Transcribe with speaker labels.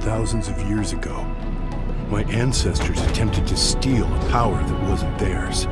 Speaker 1: thousands of years ago. My ancestors attempted to steal a power that wasn't theirs.